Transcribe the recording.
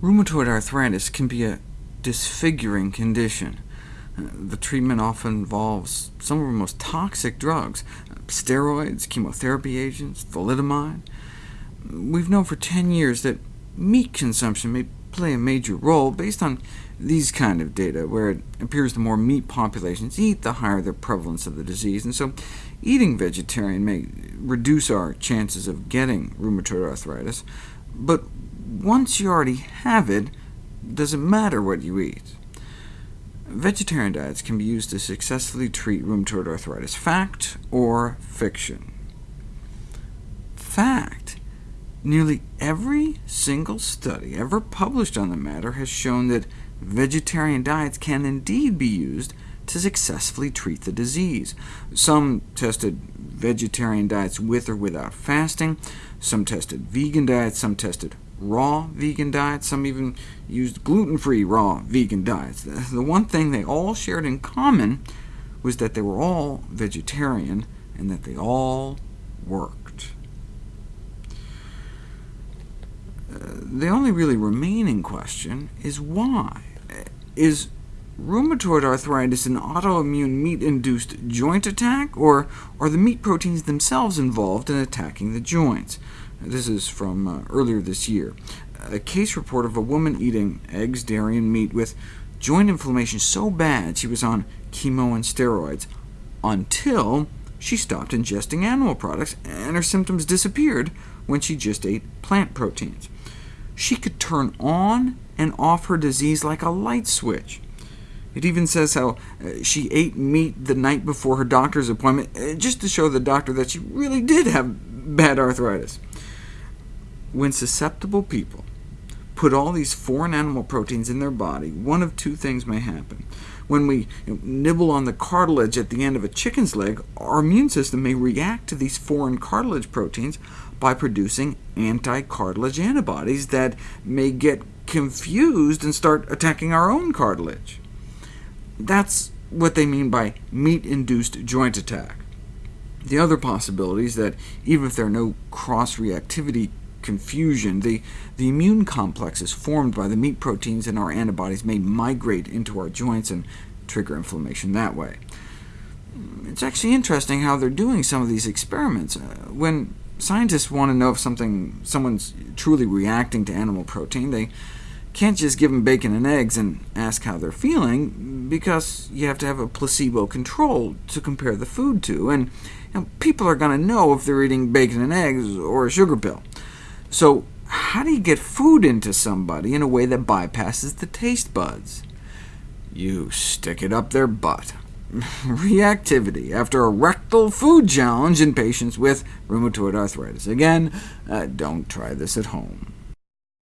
Rheumatoid arthritis can be a disfiguring condition. The treatment often involves some of the most toxic drugs, steroids, chemotherapy agents, thalidomide. We've known for 10 years that meat consumption may play a major role based on these kind of data, where it appears the more meat populations eat, the higher the prevalence of the disease, and so eating vegetarian may reduce our chances of getting rheumatoid arthritis. But once you already have it, does it matter what you eat? Vegetarian diets can be used to successfully treat rheumatoid arthritis. Fact or fiction? Fact. Nearly every single study ever published on the matter has shown that vegetarian diets can indeed be used to successfully treat the disease. Some tested vegetarian diets with or without fasting, some tested vegan diets, some tested raw vegan diets, some even used gluten-free raw vegan diets. The one thing they all shared in common was that they were all vegetarian, and that they all worked. Uh, the only really remaining question is why. Is rheumatoid arthritis an autoimmune meat-induced joint attack, or are the meat proteins themselves involved in attacking the joints? This is from uh, earlier this year. A case report of a woman eating eggs, dairy, and meat with joint inflammation so bad she was on chemo and steroids, until she stopped ingesting animal products, and her symptoms disappeared when she just ate plant proteins. She could turn on and off her disease like a light switch. It even says how uh, she ate meat the night before her doctor's appointment, uh, just to show the doctor that she really did have bad arthritis. When susceptible people put all these foreign animal proteins in their body, one of two things may happen. When we nibble on the cartilage at the end of a chicken's leg, our immune system may react to these foreign cartilage proteins by producing anti-cartilage antibodies that may get confused and start attacking our own cartilage. That's what they mean by meat-induced joint attack. The other possibility is that even if there are no cross-reactivity confusion. The, the immune complexes formed by the meat proteins in our antibodies may migrate into our joints and trigger inflammation that way. It's actually interesting how they're doing some of these experiments. Uh, when scientists want to know if something, someone's truly reacting to animal protein, they can't just give them bacon and eggs and ask how they're feeling, because you have to have a placebo control to compare the food to, and you know, people are going to know if they're eating bacon and eggs or a sugar pill. So how do you get food into somebody in a way that bypasses the taste buds? You stick it up their butt. Reactivity after a rectal food challenge in patients with rheumatoid arthritis. Again, uh, don't try this at home.